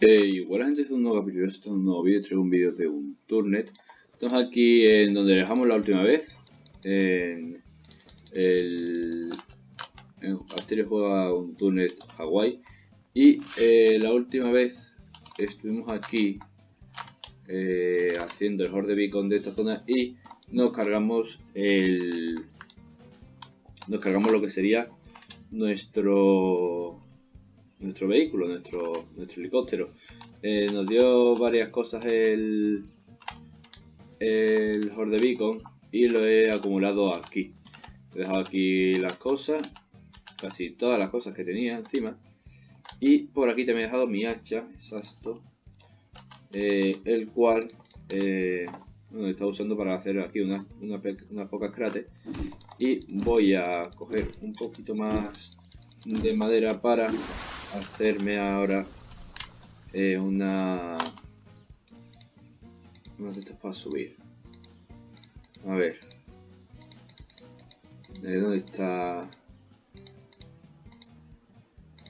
Hey, buena gente, es un nuevo capítulo, esto es un nuevo vídeo, traigo un vídeo de un turnet. Estamos aquí en donde dejamos la última vez, en el... En Asterio juega un turnet Hawaii y eh, la última vez estuvimos aquí eh, haciendo el horde beacon de esta zona y nos cargamos el... Nos cargamos lo que sería nuestro nuestro vehículo, nuestro, nuestro helicóptero. Eh, nos dio varias cosas el, el Horde Beacon y lo he acumulado aquí. He dejado aquí las cosas, casi todas las cosas que tenía encima. Y por aquí también he dejado mi hacha, exacto, eh, el cual eh, bueno, está usando para hacer aquí unas una, una pocas cráteres. Y voy a coger un poquito más de madera para hacerme ahora eh, una... Una de estas para subir. A ver. ¿Dónde está?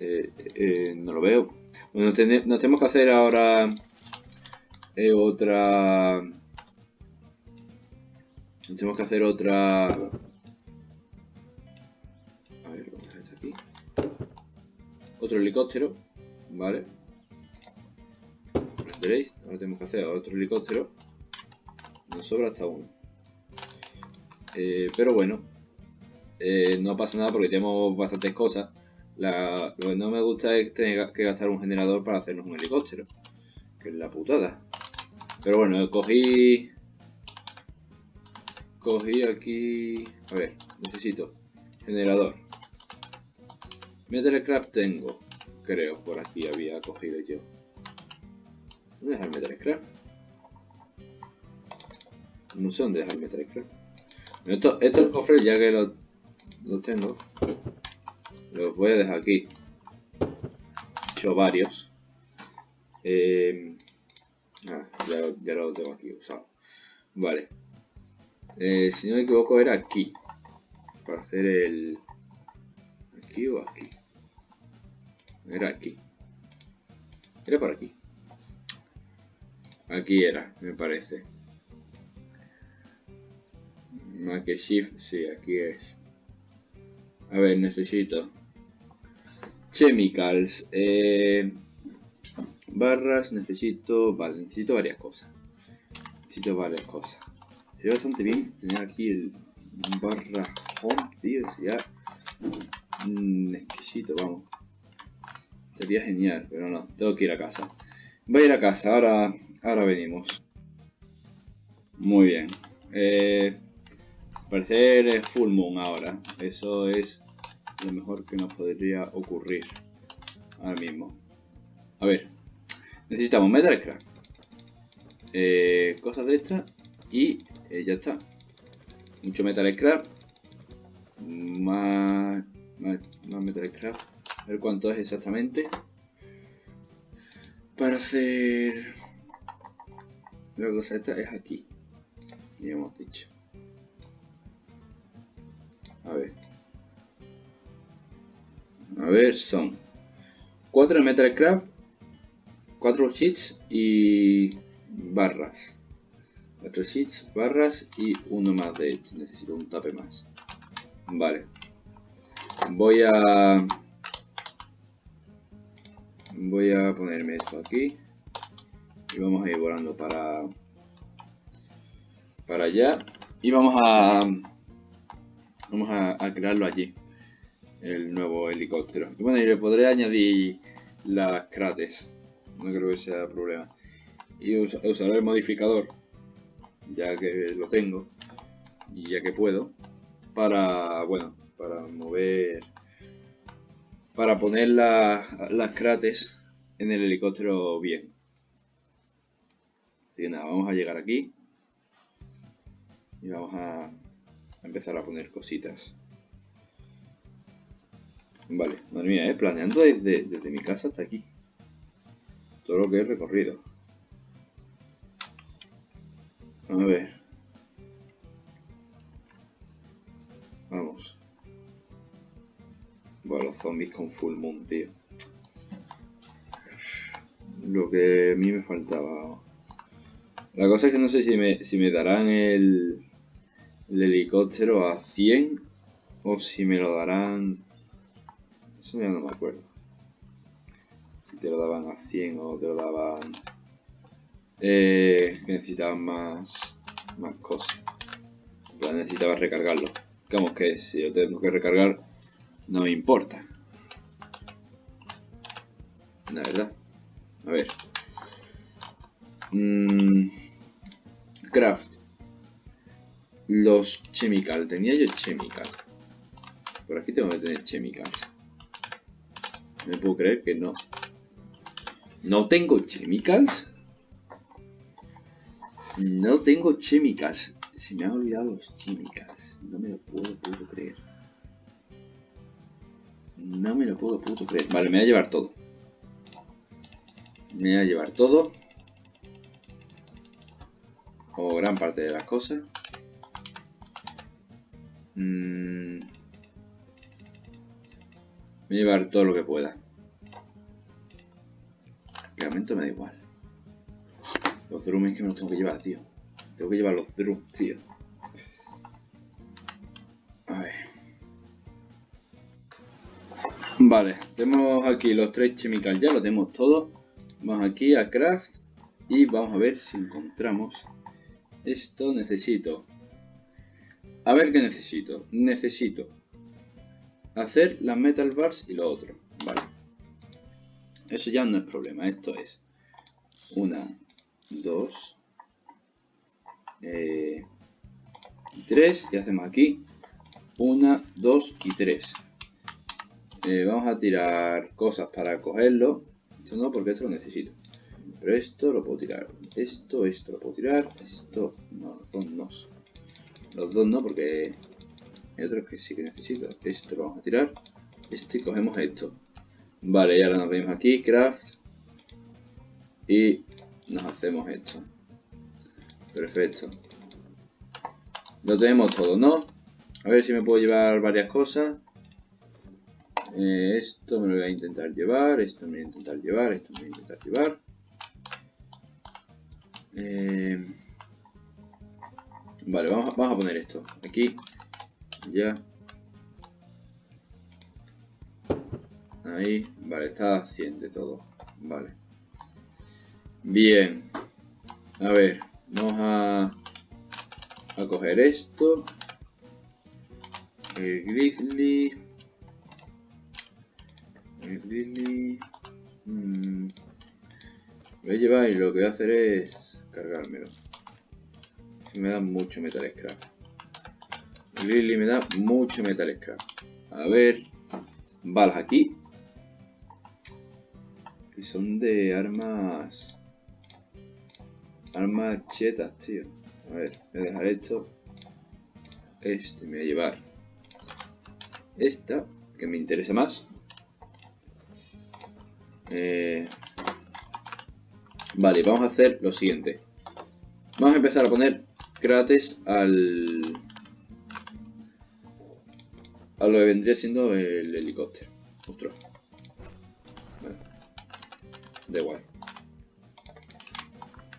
Eh, eh, no lo veo. Bueno, nos tenemos que hacer ahora otra... Tenemos que hacer otra otro helicóptero, ¿vale? Veréis, ahora tenemos que hacer otro helicóptero. Nos sobra hasta uno. Eh, pero bueno, eh, no pasa nada porque tenemos bastantes cosas. lo que no me gusta es tener que gastar un generador para hacernos un helicóptero. Que es la putada. Pero bueno, cogí... Cogí aquí... A ver, necesito generador. Metalcraft tengo, creo, por aquí había cogido yo. ¿Dónde dejar Metalcraft? No sé dónde dejar Metalcraft. Esto, estos cofres, ya que los lo tengo, los voy a dejar aquí. He hecho varios. Eh, ah, ya, ya, lo tengo aquí usado. Vale. Eh, si no me equivoco era aquí. Para hacer el... Aquí o aquí. Era aquí. Era por aquí. Aquí era, me parece. Más que shift, sí, aquí es. A ver, necesito. Chemicals. Eh, barras, necesito... Vale, necesito varias cosas. Necesito varias cosas. Sería bastante bien tener aquí el barra home, tío. Sería mm, exquisito, vamos. Sería genial, pero no, tengo que ir a casa. Voy a ir a casa, ahora, ahora venimos. Muy bien. Eh, parecer es full moon ahora. Eso es lo mejor que nos podría ocurrir ahora mismo. A ver, necesitamos metal scrap. Eh, cosas de estas y eh, ya está. Mucho metal scrap. Más, más, más metal scrap a ver cuánto es exactamente. Para hacer la cosa esta es aquí. Ya hemos dicho. A ver. A ver, son 4 metal craft, 4 sheets y barras. 4 sheets, barras y uno más de hecho. Necesito un tape más. Vale. Voy a voy a ponerme esto aquí. Y vamos a ir volando para para allá. Y vamos a vamos a, crearlo allí el nuevo helicóptero. Y bueno y le podré añadir las crates. No creo que sea problema. Y usaré el modificador ya que lo tengo y ya que puedo para bueno para mover para poner las crates en el helicóptero bien. Así que nada, vamos a llegar aquí y vamos a empezar a poner cositas. Vale, madre mía, ¿eh? planeando desde, desde mi casa hasta aquí. Todo lo que he recorrido. A ver. Vamos. Bueno, los zombies con full moon, tío. lo que a mí me faltaba. La cosa es que no sé si me, si me darán el, el helicóptero a 100 o si me lo darán... Eso ya no me acuerdo. Si te lo daban a 100 o te lo daban... Eh, necesitaban más, más cosas. necesitaba recargarlo. Digamos que si yo tengo que recargar, no me importa. La verdad. A ver. Mm, craft. Los chemical. Tenía yo chemical. Por aquí tengo que tener chemicals. Me puedo creer que no. ¿No tengo chemicals? No tengo chemicals. Se me han olvidado los chemicals. No me lo puedo creer. No me lo puedo, puedo creer. Vale, me voy a llevar todo. Me voy a llevar todo. O gran parte de las cosas. Mm. Me voy a llevar todo lo que pueda. Realmente me da igual. Los drums que me los tengo que llevar, tío. Tengo que llevar los drums, tío. Vale, tenemos aquí los tres chemicals, ya lo tenemos todo. Vamos aquí a craft y vamos a ver si encontramos esto. Necesito. A ver qué necesito. Necesito hacer las metal bars y lo otro. Vale. Eso ya no es problema. Esto es una, dos, eh, tres. Y hacemos aquí una, dos y tres. Eh, vamos a tirar cosas para cogerlo. Esto no, porque esto lo necesito. Pero esto lo puedo tirar. Esto, esto lo puedo tirar. Esto, no, los dos no. Los dos no, porque hay otros que sí que necesito. Esto lo vamos a tirar. Esto y cogemos esto. Vale, y ahora nos venimos aquí, craft. Y nos hacemos esto. Perfecto. Lo tenemos todo, ¿no? A ver si me puedo llevar varias cosas. Eh, esto me lo voy a intentar llevar, esto me voy a intentar llevar, esto me voy a intentar llevar. Eh, vale, vamos vamos a poner esto aquí ya. Ahí, vale, está haciendo todo. Vale. Bien. A ver, vamos a, a coger esto. El grizzly. Grizzly. Mm, voy a llevar y lo que voy a hacer es cargármelo. me da mucho metal scrap. Lily me da mucho metal scrap. A ver. Balas aquí. Y son de armas... Armas chetas, tío. A ver, voy a dejar esto. Este me voy a llevar. Esta, que me interesa más. Eh, vale, vamos a hacer lo siguiente. Vamos a empezar a poner cráteres al a lo que vendría siendo el helicóptero. Vale. Da igual.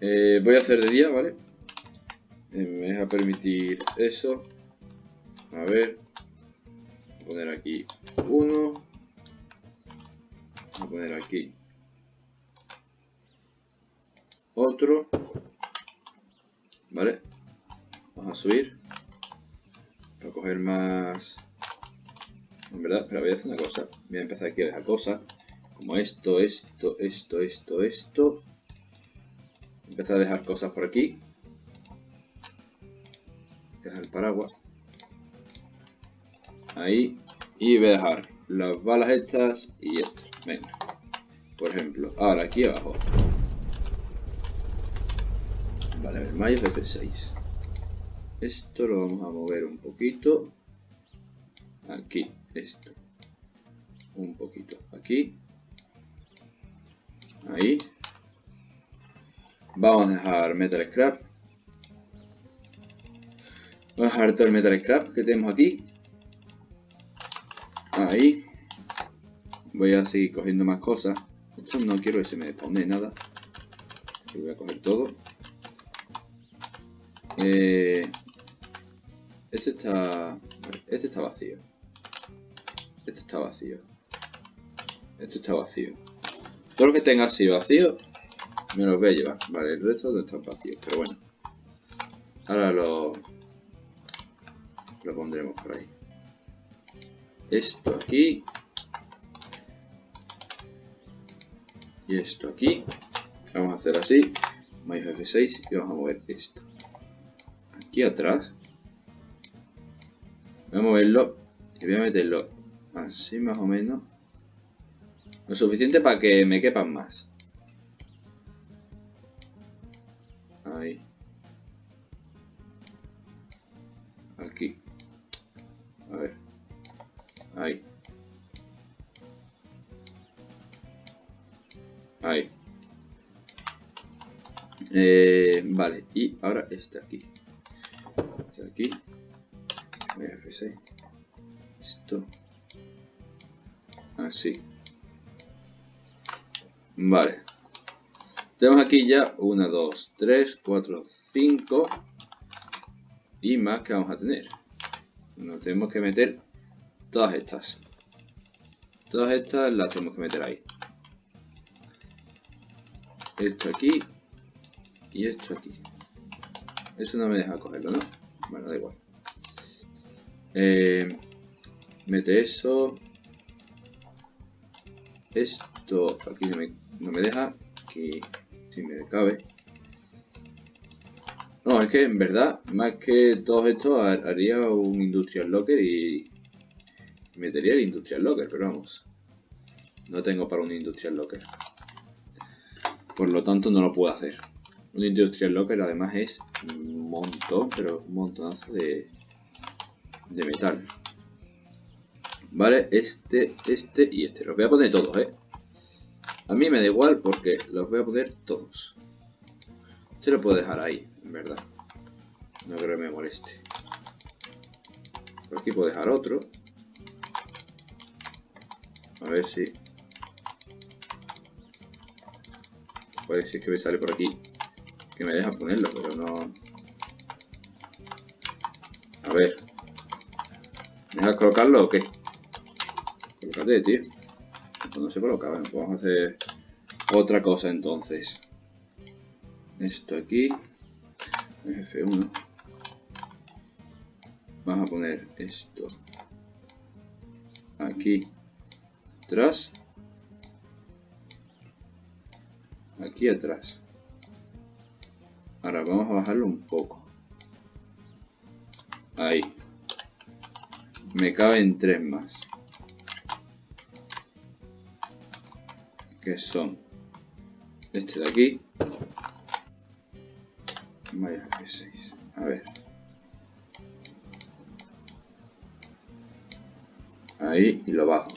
Eh, voy a hacer de día, ¿vale? Eh, me deja permitir eso. A ver. Voy a poner aquí uno. Poner aquí otro. ¿Vale? Vamos a subir. Para coger más en verdad, pero voy a hacer una cosa. Voy a empezar aquí a dejar cosas. Como esto, esto, esto, esto, esto. Empezar a dejar cosas por aquí. Dejar el paraguas. Ahí. Y voy a dejar las balas estas y esto. Venga. Por ejemplo, ahora aquí abajo. Vale, el mayo es 6 Esto lo vamos a mover un poquito. Aquí esto. Un poquito aquí. Ahí. Vamos a dejar metal scrap. Vamos a dejar todo el metal scrap que tenemos aquí. Ahí. Voy a seguir cogiendo más cosas no quiero que se me despone nada voy a coger todo. Eh, este está... Este está vacío. Este está vacío. Este está vacío. Todo lo que tenga así vacío, me los voy a llevar. Vale, el resto no están vacíos, pero bueno. Ahora lo... Lo pondremos por ahí. Esto aquí. Y esto aquí. Vamos a hacer así. Más F6 y vamos a mover esto. Aquí atrás. Voy a moverlo y voy a meterlo así más o menos. Lo suficiente para que me quepan más. Ahí. Aquí. A ver. Ahí. Ahí. Eh, vale, y ahora este aquí. Este aquí. F6. Esto. Así. Vale. Tenemos aquí ya 1, 2, 3, 4, 5 y más que vamos a tener. Nos tenemos que meter todas estas. Todas estas las tenemos que meter ahí. Esto aquí y esto aquí. Eso no me deja cogerlo, ¿no? Bueno, da igual. Eh, mete eso. Esto aquí no me, no me deja. Aquí si me cabe. No, es que en verdad, más que todo esto, haría un Industrial Locker y metería el Industrial Locker, pero vamos. No tengo para un Industrial Locker. Por lo tanto, no lo puedo hacer. Un Industrial Locker además es un montón, pero un montonazo de, de metal. Vale, este, este y este. Los voy a poner todos, ¿eh? A mí me da igual porque los voy a poner todos. Se lo puedo dejar ahí, en verdad. No creo que me moleste. Por aquí puedo dejar otro. A ver si... Puede ser que me sale por aquí. Que me deja ponerlo, pero no... A ver. ¿Me dejas colocarlo o qué? Colócate, tío. Pues no se coloca. Vamos a hacer otra cosa entonces. Esto aquí. F1. Vamos a poner esto aquí atrás. Aquí atrás. Ahora vamos a bajarlo un poco. Ahí. Me caben tres más. Que son este de aquí. Vaya que 6 A ver. Ahí y lo bajo.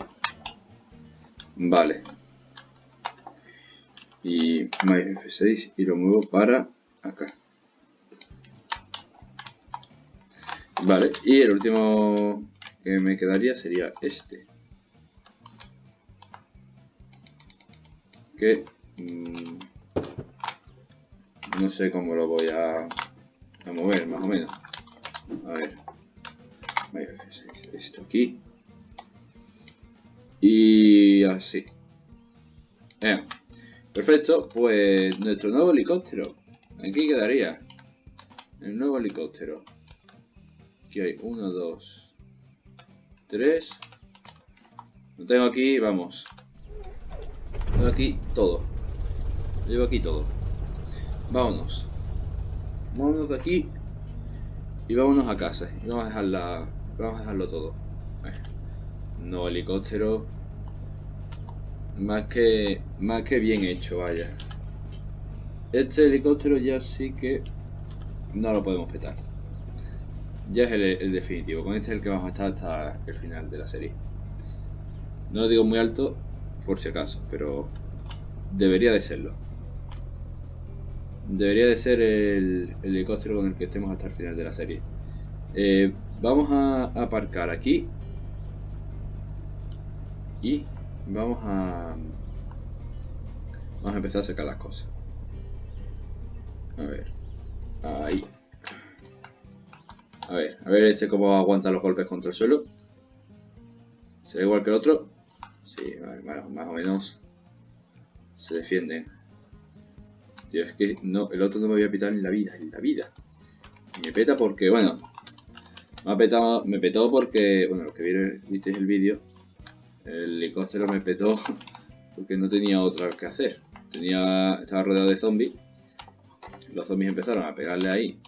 Vale. Y más F6 y lo muevo para acá. Vale, y el último que me quedaría sería este. Que mmm, no sé cómo lo voy a, mover, más o menos. A ver. Esto aquí. Y así. Perfecto, pues nuestro nuevo helicóptero. Aquí quedaría. El nuevo helicóptero. Aquí hay uno, dos, tres. Lo tengo aquí, vamos. Tengo aquí todo. Llevo aquí todo. Vámonos. Vámonos de aquí. Y vámonos a casa. Vamos a dejarla. Vamos a dejarlo todo. No helicóptero. Más que. Más que bien hecho, vaya. Este helicóptero ya sí que. No lo podemos petar. Ya es el, definitivo. Con este es el que vamos a estar hasta el final de la serie. No lo digo muy alto, por si acaso, pero debería de serlo. Debería de ser el, helicóptero con el que estemos hasta el final de la serie. Eh, vamos a aparcar aquí. Y vamos a... Vamos a empezar a sacar las cosas. A ver. Ahí. A ver, a ver este cómo aguanta los golpes contra el suelo. ¿Será igual que el otro? Sí, más o menos se defienden. Tío, es que no, el otro no me voy a pitar en la vida, en la vida. Y me peta porque, bueno, me ha petado, me petó porque, bueno, los que vieron, visteis el vídeo, el helicóptero me petó porque no tenía otra que hacer. Tenía, estaba rodeado de zombies. Los zombies empezaron a pegarle ahí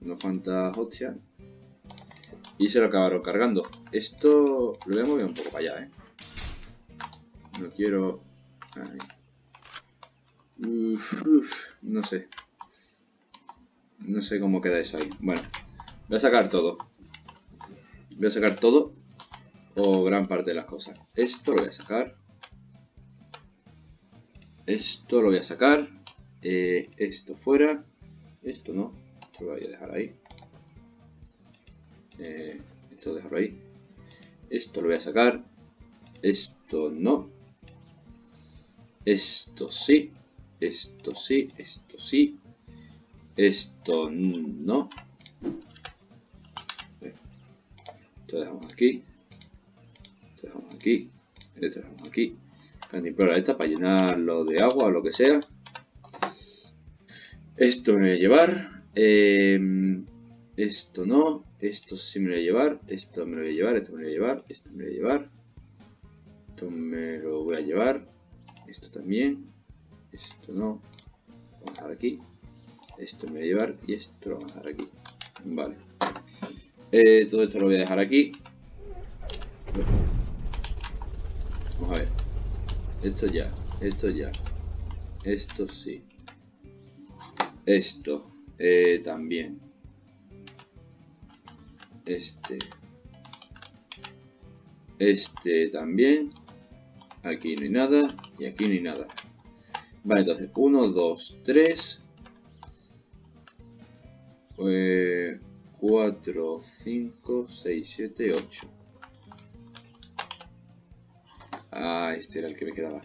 unos cuantas hostias y se lo acabaron cargando. Esto lo voy a mover un poco para allá, ¿eh? No quiero... no sé. No sé cómo queda eso ahí. Bueno, voy a sacar todo. Voy a sacar todo o gran parte de las cosas. Esto lo voy a sacar. Esto lo voy a sacar. Eh, esto fuera. Esto no. Lo voy a dejar ahí. Eh, esto dejarlo ahí. Esto lo voy a sacar. Esto no. Esto sí. Esto sí. Esto sí. Esto no. Esto dejamos aquí. Dejamos aquí. Esto dejamos aquí. Cantimplora esta para llenarlo de agua o lo que sea. Esto me voy a llevar. Eh, esto no. Esto sí me lo voy a llevar. Esto me lo voy a llevar. Esto me lo voy a llevar. Esto me lo voy a llevar. Esto me lo voy a llevar. Esto también. Esto no. Vamos a dejar aquí. Esto me voy a llevar. Y esto lo vamos a dejar aquí. Vale. Eh, todo esto lo voy a dejar aquí. Vamos a ver. Esto ya. Esto ya. Esto sí. Esto. Eh, también este este también aquí no hay nada y aquí no hay nada vale entonces 1 2 3 4 5 6 7 8 ah este era el que me quedaba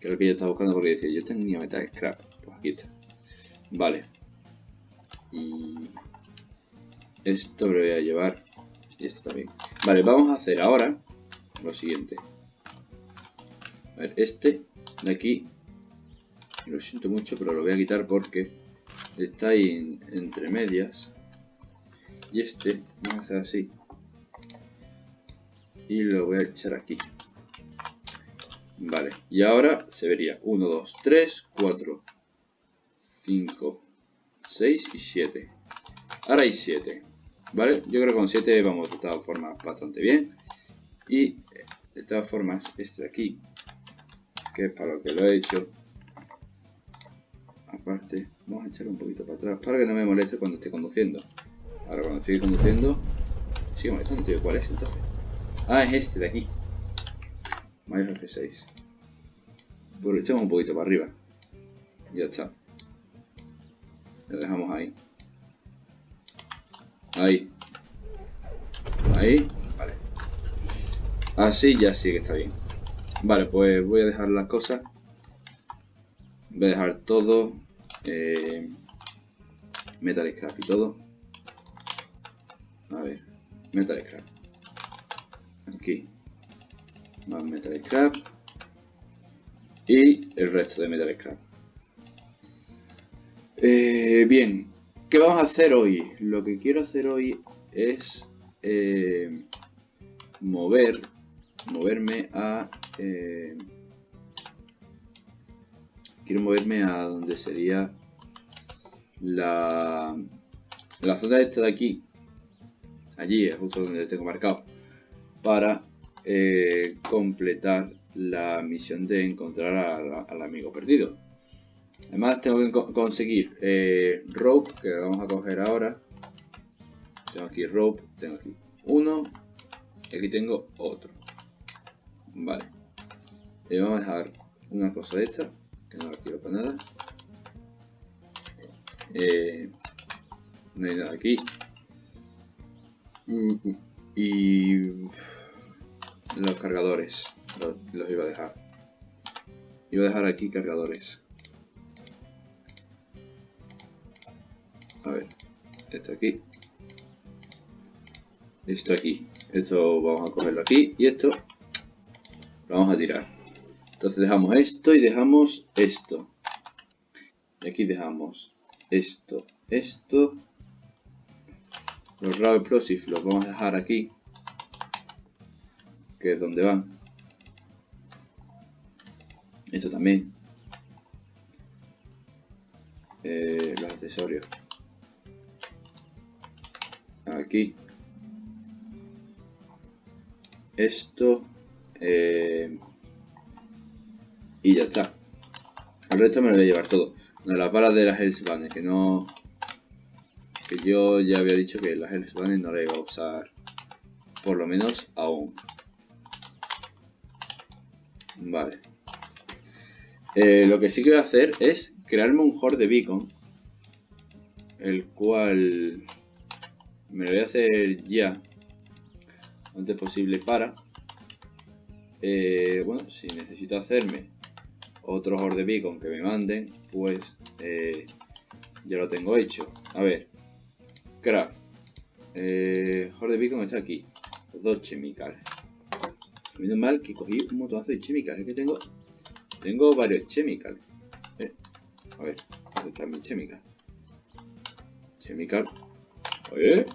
que era que yo estaba buscando porque decía yo tenía metal scrap pues aquí está vale y esto lo voy a llevar. Y esto también. Vale, vamos a hacer ahora lo siguiente. A ver, este de aquí. Lo siento mucho, pero lo voy a quitar porque está ahí entre medias. Y este, vamos a hacer así. Y lo voy a echar aquí. Vale, y ahora se vería 1, 2, 3, 4, 5, 6 y 7. Ahora hay 7. ¿Vale? Yo creo que con 7 vamos de todas formas bastante bien. Y de todas formas, este de aquí, que es para lo que lo he hecho, aparte, vamos a echar un poquito para atrás para que no me moleste cuando esté conduciendo. Ahora cuando estoy conduciendo, sigue molestando, tío. ¿Cuál es entonces? Ah, es este de aquí. Mayo F6. Pues lo echamos un poquito para arriba. Ya está. Lo dejamos ahí. Ahí. Ahí. Vale. Así ya sí que está bien. Vale, pues voy a dejar las cosas. Voy a dejar todo. Eh, metal scrap y todo. A ver. Metal scrap. Aquí. Más metal scrap. Y el resto de metal scrap. Eh, bien, ¿Qué vamos a hacer hoy? Lo que quiero hacer hoy es eh, mover, moverme a... Eh, quiero moverme a donde sería la, la zona esta de aquí. Allí es justo donde tengo marcado. Para eh, completar la misión de encontrar al amigo perdido. Además tengo que conseguir eh, rope, que vamos a coger ahora. Tengo aquí rope, tengo aquí uno. Y aquí tengo otro. Vale. Y vamos a dejar una cosa de esta, que no la quiero para nada. Eh, no hay nada aquí. Y los cargadores los, iba a dejar. Iba a dejar aquí cargadores. A ver, esto aquí. Esto aquí. Esto vamos a cogerlo aquí. Y esto lo vamos a tirar. Entonces dejamos esto y dejamos esto. Y aquí dejamos esto, esto. Los raw explosives los vamos a dejar aquí. Que es donde van. Esto también. Eh, los accesorios. Aquí. Esto. Eh, y ya está. El resto me lo voy a llevar todo. las balas de las Hellsbanner, que no... Que yo ya había dicho que las Hellsbanner no las iba a usar. Por lo menos aún. Vale. Eh, lo que sí que voy a hacer es crearme un horde beacon. El cual me lo voy a hacer ya. Antes posible para. Eh, bueno, si necesito hacerme otro horde beacon que me manden, pues eh, ya lo tengo hecho. A ver, craft. Horde beacon está aquí. Dos chemicales. Menos mal que cogí un montonazo de chemicales que tengo tengo varios chemicals. Eh, a ver, ¿dónde está mi chemical? Chemical. Oye.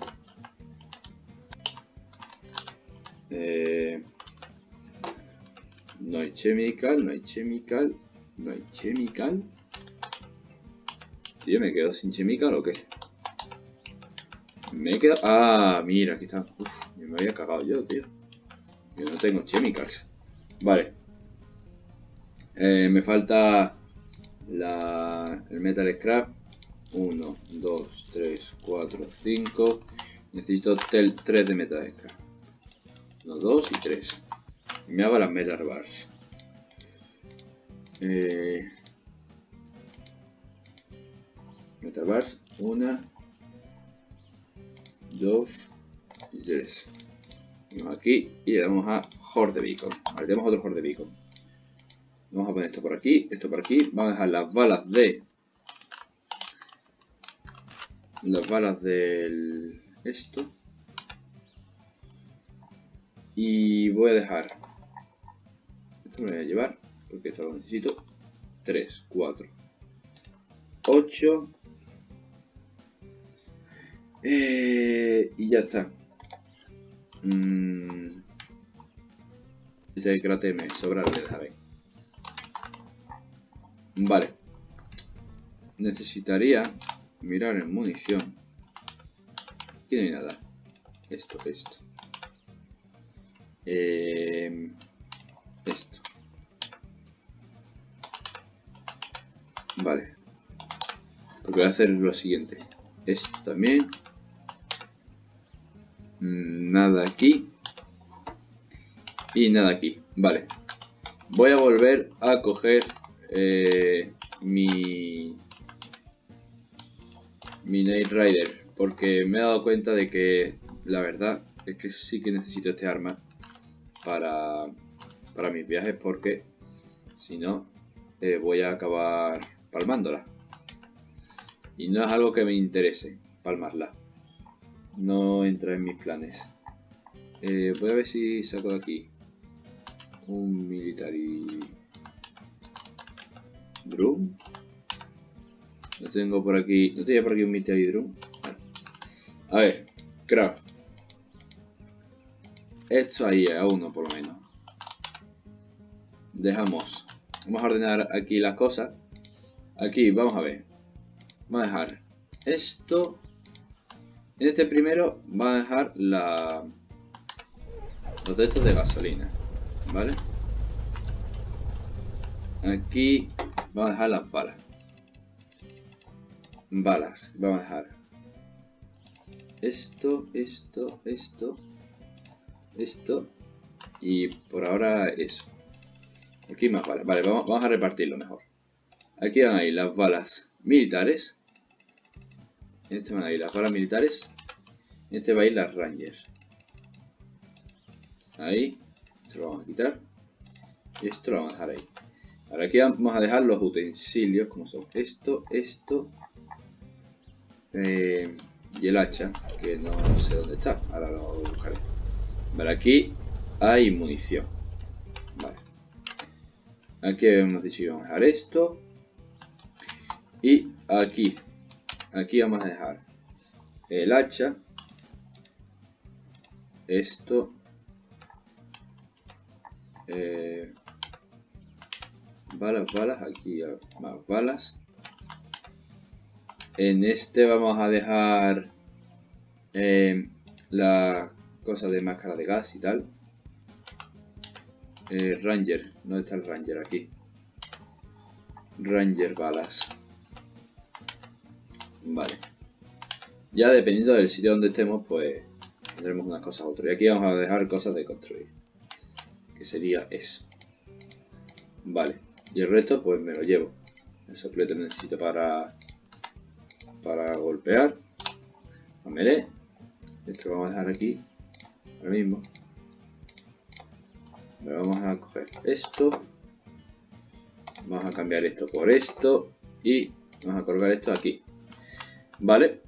Eh, no hay chemical, no hay chemical, no hay chemical. Tío, ¿me quedo sin chemical o qué? Me he quedado... Ah, mira, aquí está. Uf, me había cagado yo, tío. Yo no tengo chemicals. Vale. Eh, me falta la, el Metal Scrap. 1, 2, 3, 4, 5. Necesito 3 de Metal Scrap. 1, 2 y 3. Me hago las Metal Bars. Eh, metal Bars. 1, 2 y 3. Aquí y le damos a Horde Beacon. Vale, tenemos otro Horde Beacon. Vamos a poner esto por aquí, esto por aquí. Vamos a dejar las balas de... Las balas del... Esto. Y voy a dejar... Esto lo voy a llevar, porque esto lo necesito. 3, 4, 8. y ya está. Mm, este cráter me sobra, lo dejaré. Vale. Necesitaría mirar en munición. Aquí no hay nada. Esto, esto. Eh, esto. Vale. Lo que voy a hacer es lo siguiente. Esto también. Nada aquí. Y nada aquí. Vale. Voy a volver a coger eh, mi, mi Night Rider porque me he dado cuenta de que la verdad es que sí que necesito este arma para, para mis viajes porque si no eh, voy a acabar palmándola y no es algo que me interese palmarla no entra en mis planes eh, voy a ver si saco de aquí un military Drum. No tengo por aquí. No tenía por aquí un Military Drum. A ver, craft. Esto ahí, a uno por lo menos. Dejamos. Vamos a ordenar aquí las cosas. Aquí, vamos a ver. Vamos a dejar esto. En este primero, vamos a dejar la, los de estos de gasolina. ¿Vale? Aquí Vamos a dejar las balas. Balas. Vamos a dejar esto, esto, esto, esto y por ahora eso. Aquí más balas. Vale, vamos, vamos a repartirlo mejor. Aquí van las balas militares. Este van a ir las balas militares. Este va a ir las Rangers. Ahí. Esto lo vamos a quitar. Y esto lo vamos a dejar ahí. Ahora aquí vamos a dejar los utensilios como son esto, esto Eh, y el hacha, que no sé dónde está. Ahora lo buscaré. Aquí hay munición. Vale. Aquí hemos dicho que vamos a dejar esto. Y aquí. Aquí vamos a dejar el hacha. Esto. Eh, balas, balas. Aquí más balas. En este vamos a dejar eh, la cosa de máscara de gas y tal. Eh, Ranger, ¿dónde está el Ranger? Aquí. Ranger balas. Vale. Ya dependiendo del sitio donde estemos, pues tendremos unas cosas u otras. Y aquí vamos a dejar cosas de construir. Que sería eso. Vale. Y el resto, pues me lo llevo. El soplete necesito para para golpear. A melee. Esto lo vamos a dejar aquí. Ahora mismo. vamos a coger esto. Vamos a cambiar esto por esto. Y vamos a colgar esto aquí. Vale.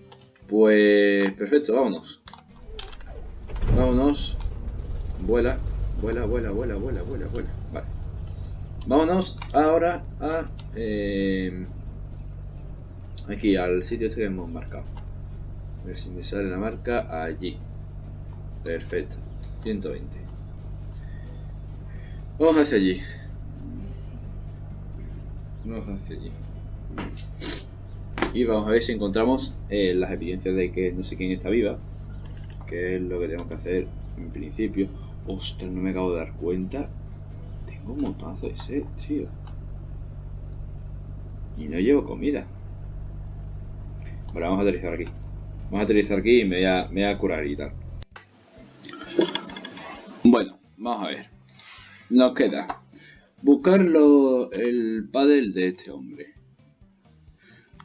Pues perfecto, vámonos. Vámonos. Vuela. Vuela, vuela, vuela, vuela, vuela, vuela. Vale. Vámonos ahora a... Eh, Aquí, al sitio este que hemos marcado. A ver si me sale la marca allí. Perfecto. 120. Vamos hacia allí. Vamos hacia allí. Y vamos a ver si encontramos eh, las evidencias de que no sé quién está viva. Que es lo que tenemos que hacer en principio. Ostras, no me acabo de dar cuenta. Tengo un montazo de ese, tío. Y no llevo comida. Bueno, vamos a aterrizar aquí. Vamos a aterrizar aquí y me voy a, me voy curar y tal. Bueno, vamos a ver. Nos queda buscar el paddle de este hombre.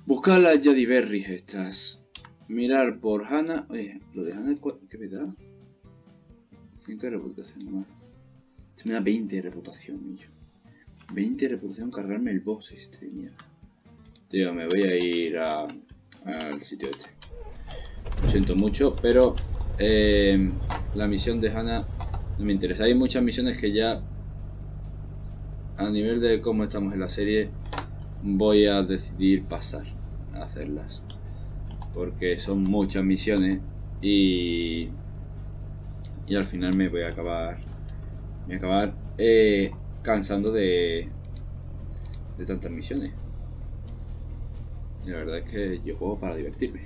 Buscar las Yadiberries estas. Mirar por Hannah. Oye, lo de Hannah, ¿qué me da? 5 de reputación nomás. Esto me da 20 de reputación, millo. 20 de reputación cargarme el boss este, mierda. Tío, me voy a ir al sitio este. Lo siento mucho, pero eh, la misión de Hannah no me interesa. Hay muchas misiones que ya a nivel de cómo estamos en la serie voy a decidir pasar hacerlas. Porque son muchas misiones y, y al final me voy a acabar me voy a acabar eh, cansando de, de tantas misiones. La verdad es que yo juego para divertirme,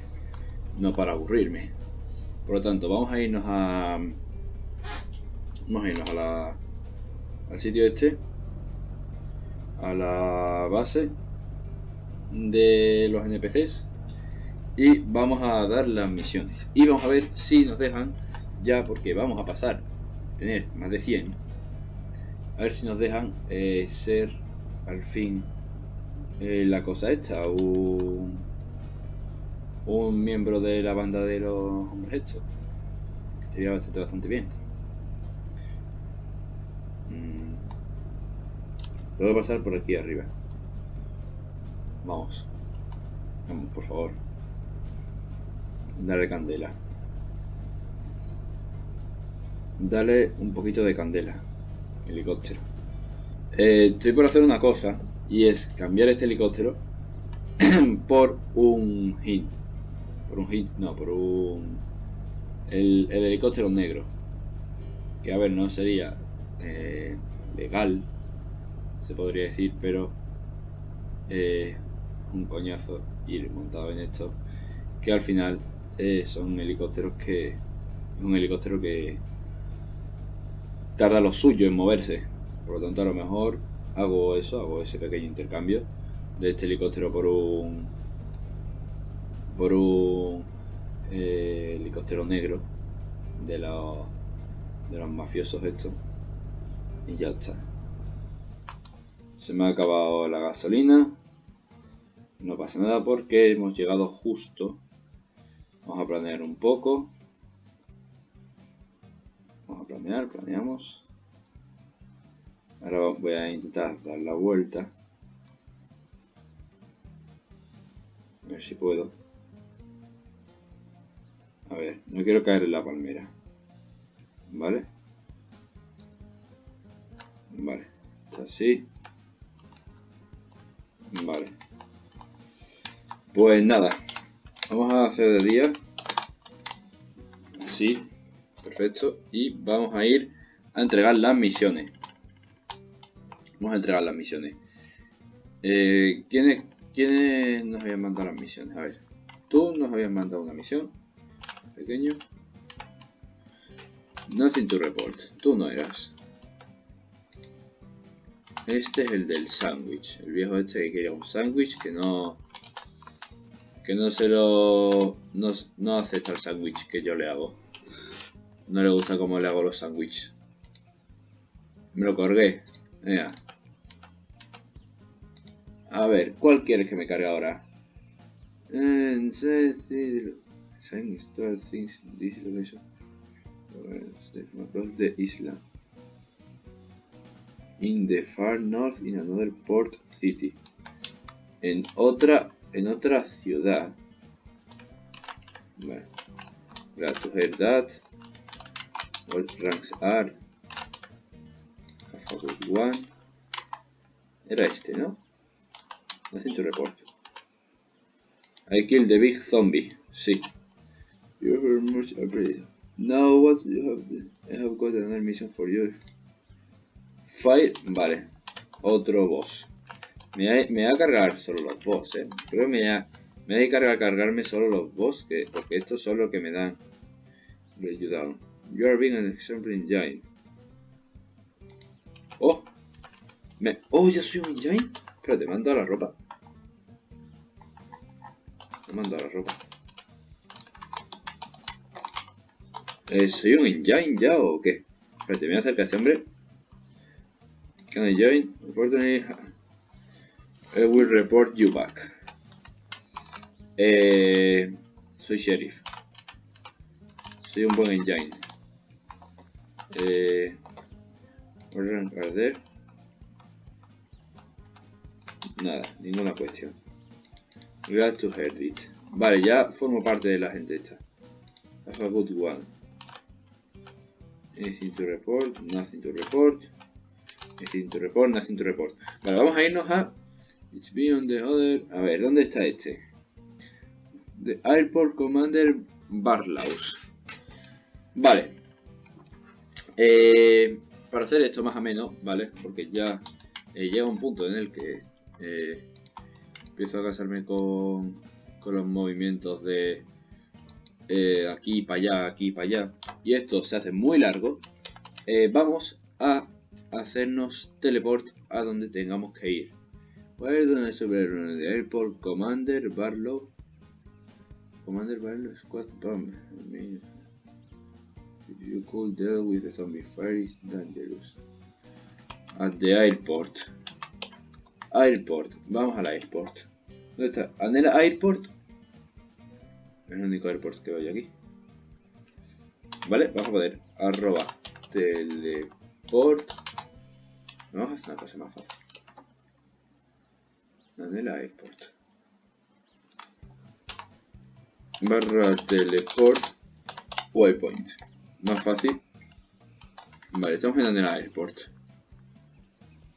no para aburrirme. Por lo tanto, vamos a irnos a... Vamos a irnos a la, al sitio este, a la base de los NPCs y vamos a dar las misiones. Y vamos a ver si nos dejan ya, porque vamos a pasar a tener más de 100. A ver si nos dejan eh, ser al fin eh, la cosa esta, un, un miembro de la banda de los hombres estos. Sería bastante, bastante bien. Mm. Que pasar por aquí arriba. Vamos. Vamos, por favor. Dale candela. Dale un poquito de candela. Helicóptero. Eh, estoy por hacer una cosa y es cambiar este helicóptero por un hint. Por un hint, no, por un... El, helicóptero negro. Que a ver, no sería eh, legal, se podría decir, pero eh, un coñazo ir montado en esto. Que al final eh, son helicópteros que... Es un helicóptero que tarda lo suyo en moverse. Por lo tanto, a lo mejor hago eso, hago ese pequeño intercambio de este helicóptero por un por un eh, helicóptero negro de los de los mafiosos estos y ya está se me ha acabado la gasolina no pasa nada porque hemos llegado justo vamos a planear un poco vamos a planear, planeamos Ahora voy a intentar dar la vuelta. A ver si puedo. A ver, no quiero caer en la palmera. ¿Vale? Vale. Así. Vale. Pues nada. Vamos a hacer de día. Así. Perfecto. Y vamos a ir a entregar las misiones. Vamos a entregar las misiones. Eh, ¿quiénes, ¿Quiénes nos habían mandado las misiones? A ver. Tú nos habías mandado una misión. Pequeño. Nothing to report. Tú no eras. Este es el del sándwich. El viejo este que quería un sándwich que no... Que no se lo... No, no acepta el sándwich que yo le hago. No le gusta cómo le hago los sándwiches. Me lo colgué. Mira. A ver, ¿cuál quieres que me cargue ahora? across the island in the far north in another port city en otra en otra ciudad. To hear that what ranks are a good one era este no nothing to report I killed the big zombie sí. You're very much appreciated now what you have I have got another mission for you. Fire, vale. Otro boss. Me voy, me a cargar solo los boss, eh. Creo que me voy a, me voy a cargar cargarme solo los boss, que, porque estos son los que me dan. Me ayudaron. You are being an example in giant. Oh. Me, oh, ya soy un giant. Espérate, me han dado la ropa. Me han dado la ropa. Eh, ¿Soy un engine ya o qué? Espérate, me voy a acercar a este hombre. Can I join? Unfortunately, I will report you back. Eh, soy sheriff. Soy un buen engine. Eh, arder. Nada, ninguna cuestión. Glad to hear it. Vale, ya formo parte de la gente esta. Have a good one. Anything to report, nothing to report. Nothing to report, nothing to report. Vale, vamos a irnos a... It's beyond the other... A ver, ¿dónde está este? The Airport Commander Barlaus. Vale. Eh, para hacer esto más o menos, ¿vale? Porque ya eh, llega un punto en el que eh, empiezo a casarme con, con los movimientos de aquí para allá, aquí para allá. Y esto se hace muy largo. vamos a hacernos teleport a donde tengamos que ir. Where donde sobre el airport Commander Barlow. Commander Barlow Squad Bomb. I if you could deal with the zombie fire is dangerous. At the airport. Airport. Vamos al airport. ¿Dónde está? ¿En el airport? Es el único airport que hay aquí. Vale, vamos a poder arroba teleport Vamos a hacer una cosa más fácil. La Airport. Barra teleport waypoint. Más fácil. Vale, estamos en la Airport.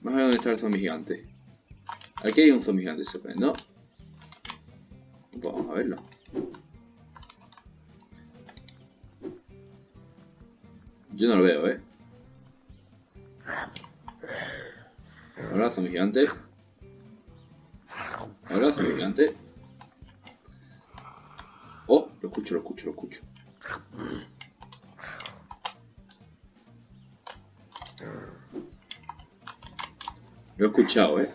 Vamos a ver dónde está el zombie gigante. Aquí hay un zombie gigante, se puede, ¿no? Vamos a verlo. Yo no lo veo, ¿eh? Abrazo, mi gigante. Gigante. Oh, lo escucho, lo escucho, lo escucho. Lo he escuchado, eh.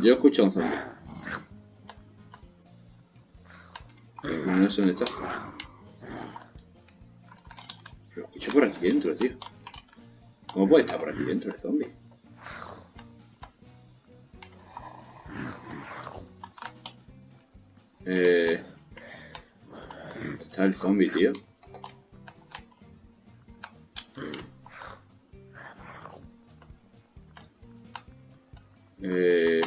Yo he escuchado un zombie. No sé dónde está por aquí dentro, tío. ¿Cómo puede estar por aquí dentro el zombie? Eh... Está el zombie, tío. Eh...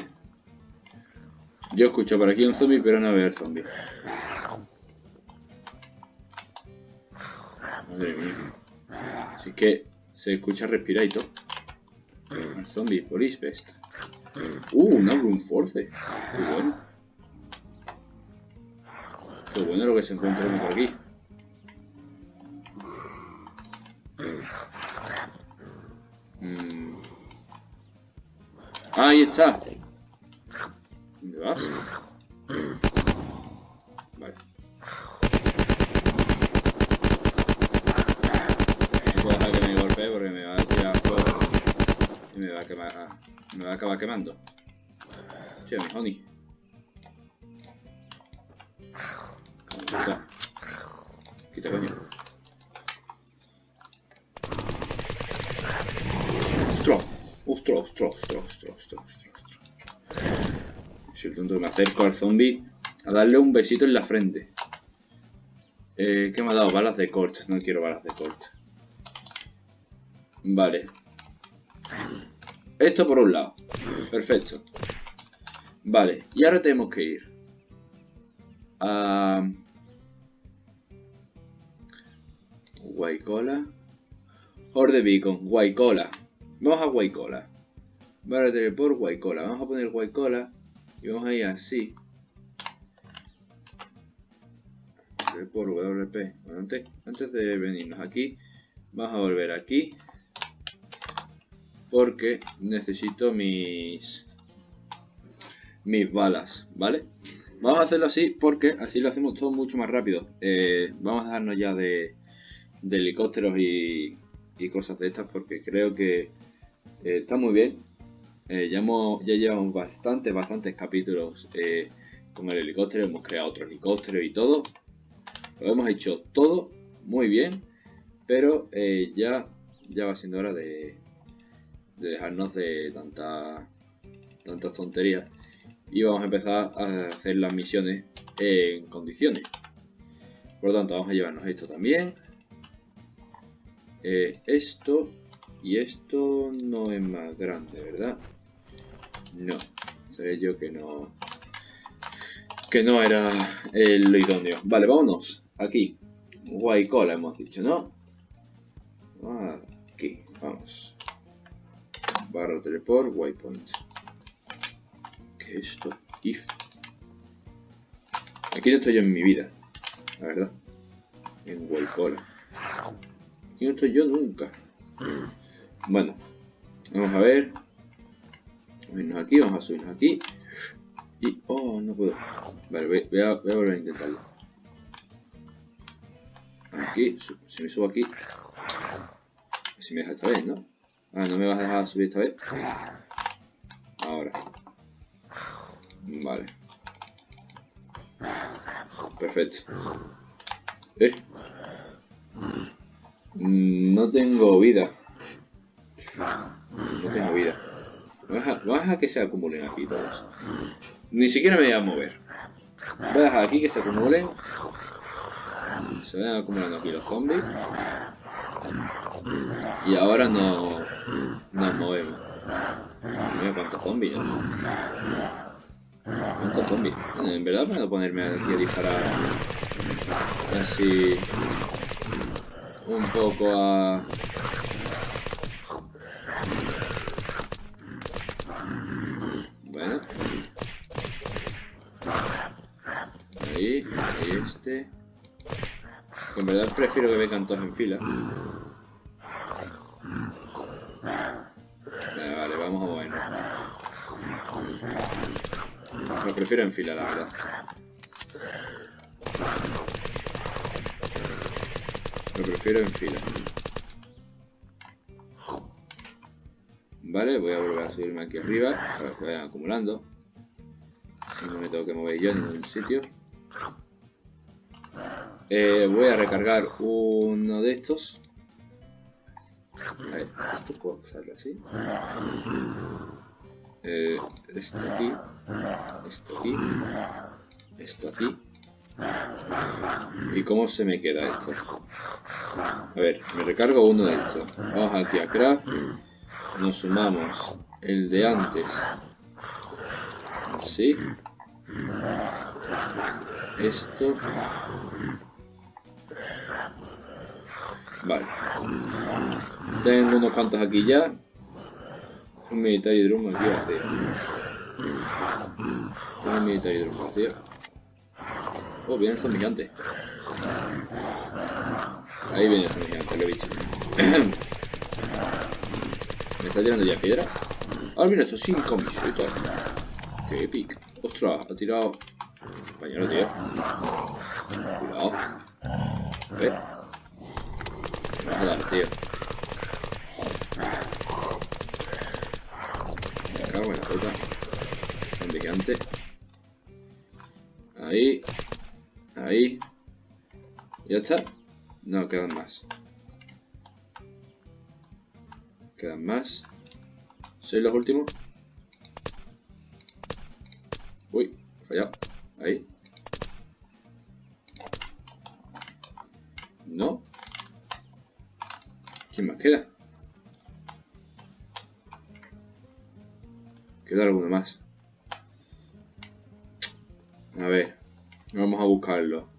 Yo escucho por aquí un zombie, pero no veo el zombie. Madre mía. Así que se escucha todo. El zombie, police best. Uh, una Room Force. Qué bueno. Qué bueno lo que se encuentra por aquí. Mm. Ahí está. ¿Dónde vas? Mi honey. Quita. Quita, coño. Ostras, ostras, ostras, ostras, ostras, ostras. Si el tonto me acerco al zombie a darle un besito en la frente. Eh, ¿Qué me ha dado? Balas de corte. No quiero balas de corte. Vale. Esto por un lado. Perfecto. Vale, y ahora tenemos que ir a... Guaycola. Horde Beacon, Guaycola. Vamos a Guaycola. Vale, por Guaycola. Vamos a poner Guaycola y vamos a ir así. Por WP. Bueno, antes, antes de venirnos aquí, vamos a volver aquí porque necesito mis mis balas, ¿vale? Vamos a hacerlo así porque así lo hacemos todo mucho más rápido. Eh, vamos a dejarnos ya de, helicópteros y, cosas de estas porque creo que eh, está muy bien. Eh, ya, hemos, ya llevamos bastantes, bastantes capítulos con el helicóptero, hemos creado otro helicóptero y todo. Lo hemos hecho todo muy bien, pero ya, ya va siendo hora de, de dejarnos de tanta, tantas tonterías y vamos a empezar a hacer las misiones en condiciones. Por lo tanto, vamos a llevarnos esto también. Eh, esto y esto no es más grande, ¿verdad? No, sabía yo que no que no era lo idóneo. Vale, vámonos. Aquí. Guaycola hemos dicho, ¿no? Aquí, vamos barra teleport, waypoint. ¿Qué es esto? If. Aquí no estoy yo en mi vida, la verdad. En Waycola. Aquí no estoy yo nunca. Bueno, vamos a ver. Vamos aquí, vamos a subirnos aquí. Y. Oh, no puedo. Vale, voy, a, voy a volver a intentarlo. Aquí, si me subo aquí. Si me deja esta vez, ¿no? Ah, ¿no me vas a dejar subir esta vez? Ahora. Vale. Perfecto. ¿Eh? No tengo vida. No tengo vida. Vamos a, dejar que se acumulen aquí todos. Ni siquiera me voy a mover. Voy a dejar aquí que se acumulen. Se van acumulando aquí los zombies. Y ahora no nos movemos. Mira cuántos zombies. ¿eh? ¿Cuántos zombies? En verdad puedo ponerme aquí a disparar así un poco a... Bueno. Ahí, ahí este. En verdad prefiero que vengan todos en fila. Prefiero en fila, la verdad. Lo prefiero en fila. Vale, voy a volver a subirme aquí arriba para que vayan acumulando. No me tengo que mover yo en ningún sitio. Eh, voy a recargar uno de estos. A ver, esto puedo usarlo así. Eh, esto aquí. Esto aquí. Esto aquí. ¿Y cómo se me queda esto? A ver, me recargo uno de estos. Vamos aquí a craft. Nos sumamos el de antes. Así. Esto. Vale. Tengo unos cuantos aquí ya. Un military drum aquí vacío. Un military drum vacío. Oh, viene el zombie gigante. Ahí viene el zombie gigante, lo he visto. ¿Me está tirando ya piedra? Ah, mira, esto sin comisión y todo. Qué epic. Ostras, ha tirado. Compañero, tío. Cuidado. ¿Ves? Me a dar, tío. Me cago en la puta. Gigante. Ahí. Ahí. ¿Ya está? No, quedan más. Quedan más. ¿Sois los últimos? Uy, fallado. Ahí. No. ¿Quién más queda? Queda alguno más. A ver. Vamos a buscarlo.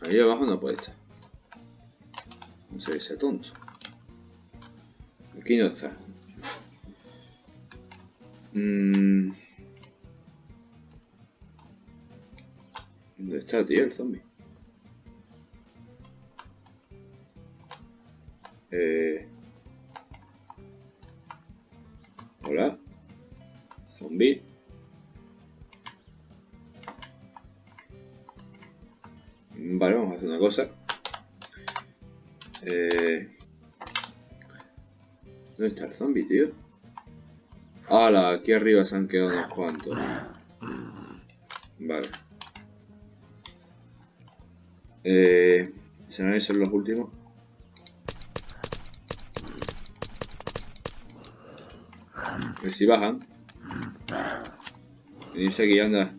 Ahí abajo no puede estar. No sé, ese tonto. Aquí no está. Mm. ¿Dónde está, tío, el zombie? Eh... Hola. Zombie. Vale, vamos a hacer una cosa. Eh... ¿Dónde está el zombie, tío? ¡Hala! Aquí arriba se han quedado unos cuantos. Vale. Eh... ¿Serán esos los últimos? A ver si bajan. Venirse aquí, anda.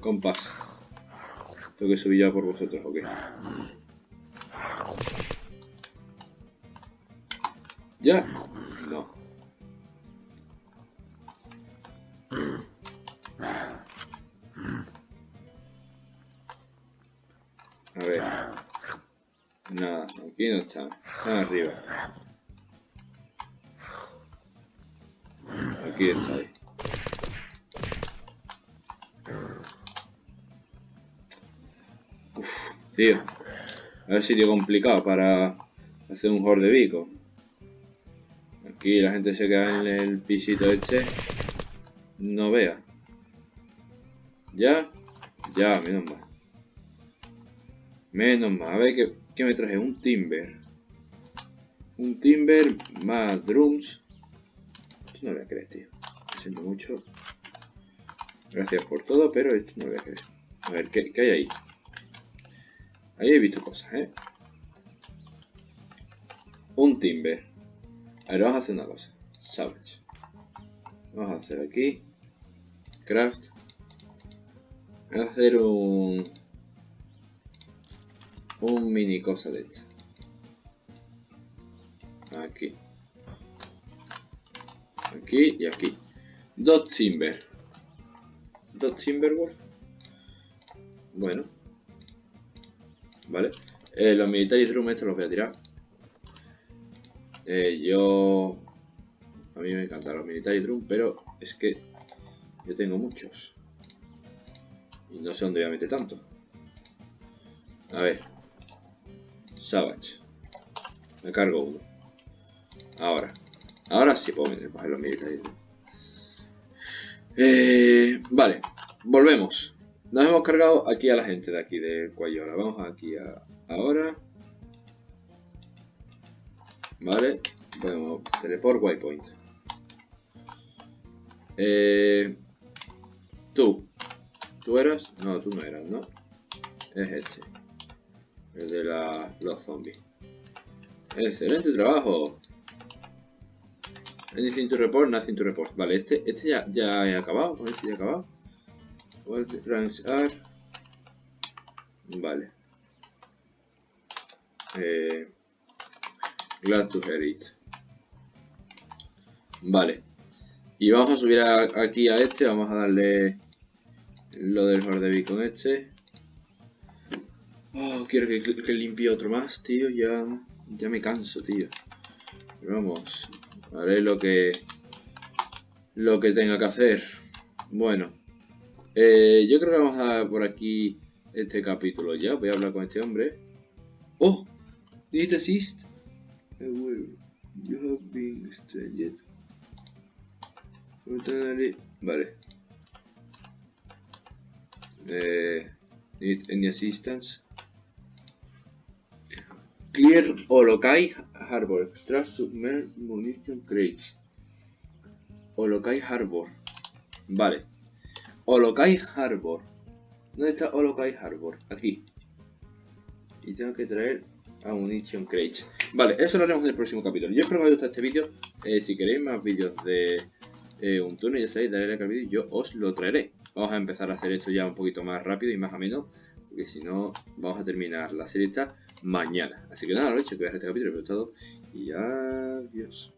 Compás. Tengo que subir ya por vosotros, ok. ¿Ya? No. A ver. Nada, aquí no está. Está arriba. Aquí está tío. A ver sitio complicado para hacer un horde bico. Aquí la gente se queda en el pisito este. No vea. ¿Ya? Ya, menos mal. Menos mal. A ver qué, qué me traje. Un timber. Un timber más drums. Esto no voy a creer, tío. Lo siento mucho. Gracias por todo, pero esto no voy a creer. A ver, ¿qué, qué hay ahí? Ahí he visto cosas, ¿eh? Un timber. A ver, vamos a hacer una cosa. Savage. Vamos a hacer aquí. Craft. Vamos a hacer un... Un mini cosa de esta. Aquí. Aquí y aquí. Dos timber. Dos timberwolf. Bueno. Vale. Eh, los military drum estos los voy a tirar. Eh, yo... A mí me encantan los military drum, pero es que yo tengo muchos. Y no sé dónde voy a meter tanto. A ver. Savage. Me cargo uno. Ahora. Ahora sí puedo meter para los military drum. Eh, vale. Volvemos. Nos hemos cargado aquí a la gente de aquí, de Cuayola. Vamos aquí a... Ahora. Vale. Bueno, teleport waypoint. Eh, tú. ¿Tú eras? No, tú no eras, ¿no? Es este. El de la, los zombies. Excelente trabajo. Anything to report, nothing to report. Vale, este, este ya, ya he acabado. Este ya he acabado. What ranks are? Vale. Eh, glad to hear it. Vale. Y vamos a subir aquí a este, vamos a darle lo del Hordeby con este. Oh, quiero que, que, limpie otro más, tío, ya, ya me canso, tío. vamos, haré lo que, lo que tenga que hacer. Bueno, eh, yo creo que vamos a dar por aquí este capítulo ya. Voy a hablar con este hombre. ¡Oh! Did it assist? You have been stranded. Vale. Eh, need any assistance? Clear Olokai Harbor. Extract submerged munition crates. Olokai Harbor. Vale. Olokai Harbor. ¿Dónde está Olokai Harbor? Aquí. Y tengo que traer a Munition Crates. Vale, eso lo haremos en el próximo capítulo. Yo espero que os haya gustado este vídeo. Eh, si queréis más vídeos de eh, un túnel, ya sabéis, darle like al vídeo y yo os lo traeré. Vamos a empezar a hacer esto ya un poquito más rápido y más ameno. Porque si no, vamos a terminar la serie esta mañana. Así que nada, lo he hecho, que voy este capítulo, pero todo. Y adiós.